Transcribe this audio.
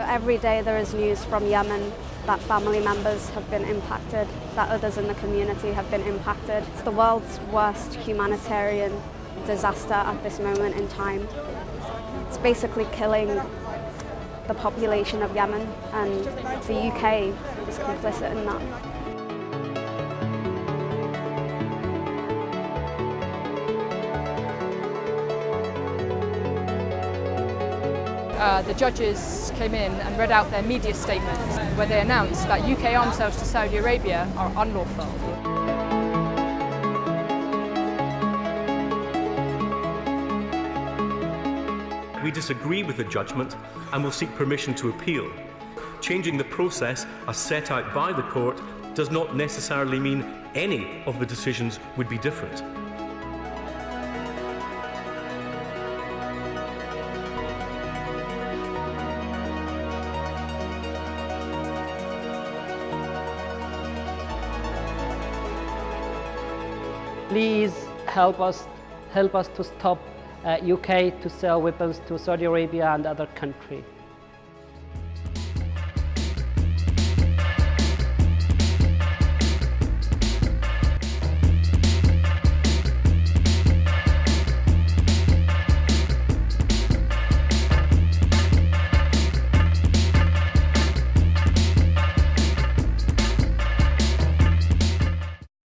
every day there is news from Yemen that family members have been impacted, that others in the community have been impacted. It's the world's worst humanitarian disaster at this moment in time. It's basically killing the population of Yemen and the UK is complicit in that. Uh, the judges came in and read out their media statement where they announced that UK arms sales to Saudi Arabia are unlawful. We disagree with the judgment and will seek permission to appeal. Changing the process as set out by the court does not necessarily mean any of the decisions would be different. please help us, help us to stop uh, UK to sell weapons to Saudi Arabia and other countries.